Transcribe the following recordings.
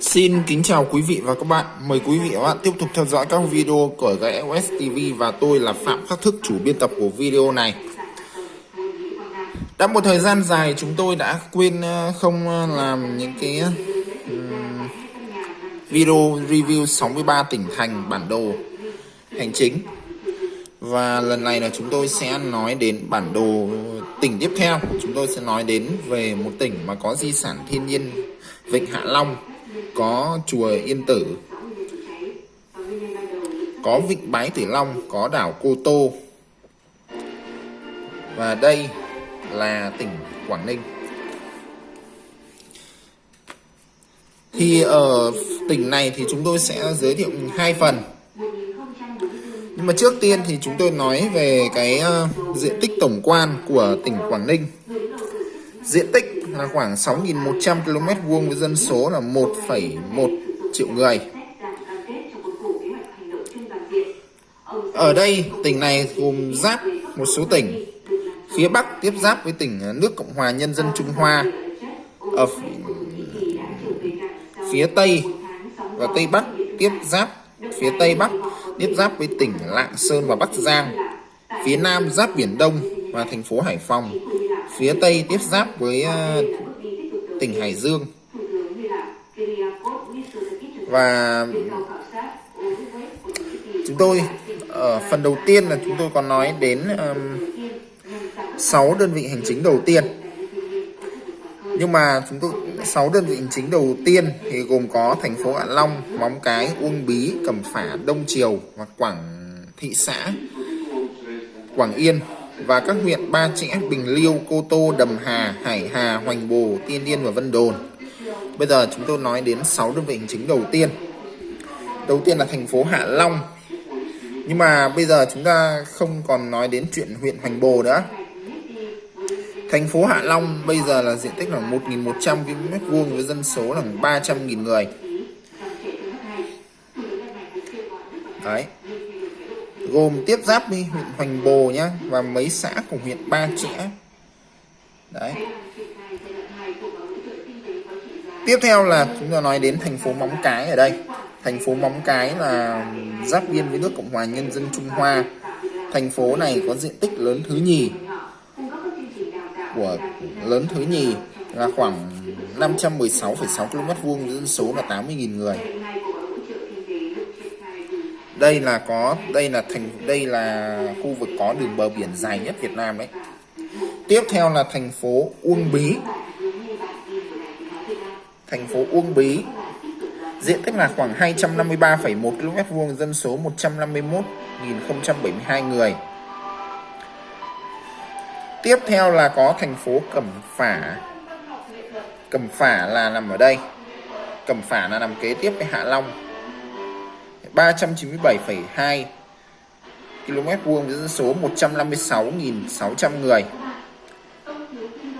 Xin kính chào quý vị và các bạn. Mời quý vị và các bạn tiếp tục theo dõi các video của GS TV và tôi là Phạm Khắc Thức, chủ biên tập của video này. Đã một thời gian dài chúng tôi đã quên ờ, không ờ, làm những cái video review 63 tỉnh thành bản đồ hành chính. Và lần này là chúng tôi sẽ nói đến bản đồ tỉnh tiếp theo. Chúng tôi sẽ nói đến về một tỉnh mà có di sản thiên nhiên Vịnh Hạ Long có chùa Yên Tử, có vịnh Bái Tử Long, có đảo Cô Tô. Và đây là tỉnh Quảng Ninh. Thì ở tỉnh này thì chúng tôi sẽ giới thiệu hai phần. Nhưng mà trước tiên thì chúng tôi nói về cái ờ, diện tích tổng quan của tỉnh Quảng Ninh. Diện tích là khoảng 6.100 km vuông với dân số là 1,1 triệu người. Ở đây tỉnh này gồm giáp một số tỉnh. Phía Bắc tiếp giáp với tỉnh nước Cộng hòa Nhân dân Trung Hoa. Ở phía Tây và Tây Bắc tiếp giáp phía Tây Bắc tiếp giáp với tỉnh Lạng Sơn và Bắc Giang. Phía Nam giáp Biển Đông và thành phố Hải Phòng phía Tây tiếp giáp với uh, tỉnh Hải Dương. Và chúng tôi ở phần đầu tiên là chúng tôi còn nói đến um, 6 đơn vị hành chính đầu tiên. Nhưng mà chúng tôi 6 đơn vị hành chính đầu tiên thì gồm có thành phố Hạ Long, Móng Cái, Uông Bí, Cẩm Phả, Đông Triều và Quảng Thị xã Quảng Yên và các huyện Ba Chẽ, Bình Liêu, Cô Tô, Đầm Hà, Hải Hà, Hoành Bồ, Tiên Yên và Vân Đồn. Bây giờ chúng tôi nói đến 6 đơn vị hành chính đầu tiên. Đầu tiên là thành phố Hạ Long. Nhưng mà bây giờ chúng ta không còn nói đến chuyện huyện Hoành Bồ nữa. Thành phố Hạ Long bây giờ là diện tích là 1.100 km vuông với dân số là 300.000 người. Đấy gồm tiếp giáp với huyện Hoành Bồ nhá và mấy xã của huyện Ba Chẽ. Đấy. Tiếp theo là chúng ta nói đến thành phố Móng Cái ở đây. Thành phố Móng Cái là giáp biên với nước Cộng hòa Nhân dân Trung Hoa. Thành phố này có diện tích lớn thứ nhì. Của lớn thứ nhì là khoảng 516,6 km vuông dân số là 80.000 người đây là có đây là thành đây là khu vực có đường bờ biển dài nhất Việt Nam đấy tiếp theo là thành phố Uông Bí. Thành phố Uông Bí. Diện tích là khoảng 253,1 km vuông dân số 151.072 người. Tiếp theo là có thành phố Cẩm Phả. Cẩm Phả là nằm ở đây. Cẩm Phả là nằm kế tiếp với Hạ Long. 397,2 km vuông với dân số 156.600 người.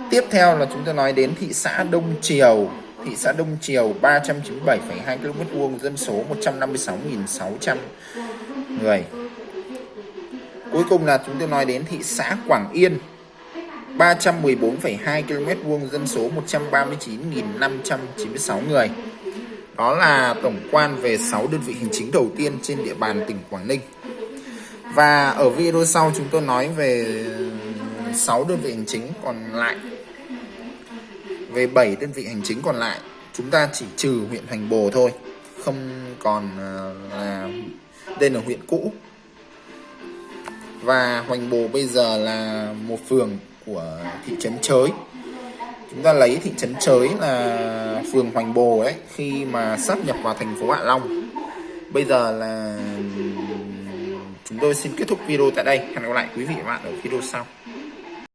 Tiếp theo là chúng ta nói đến thị xã Đông Triều. Thị xã Đông Triều 397,2 km vuông dân số 156.600 người. Cuối cùng là chúng ta nói đến thị xã Quảng Yên 314,2 km vuông dân số 139.596 người. Đó là tổng quan về 6 đơn vị hành chính đầu tiên trên địa bàn tỉnh Quảng Ninh. Và ở video sau chúng tôi nói về 6 đơn vị hành chính còn lại. Về 7 đơn vị hành chính còn lại, chúng ta chỉ trừ huyện Hoành Bồ thôi, không còn ờ, là đây là huyện cũ. Và Hoành Bồ bây giờ là một phường của thị trấn Chới chúng ta lấy thị trấn Chới là phường Hoành Bồ ấy, khi mà sắp nhập vào thành phố Hạ Long. Bây giờ là chúng tôi xin kết thúc video tại đây. Hẹn gặp lại quý vị và các bạn ở video sau.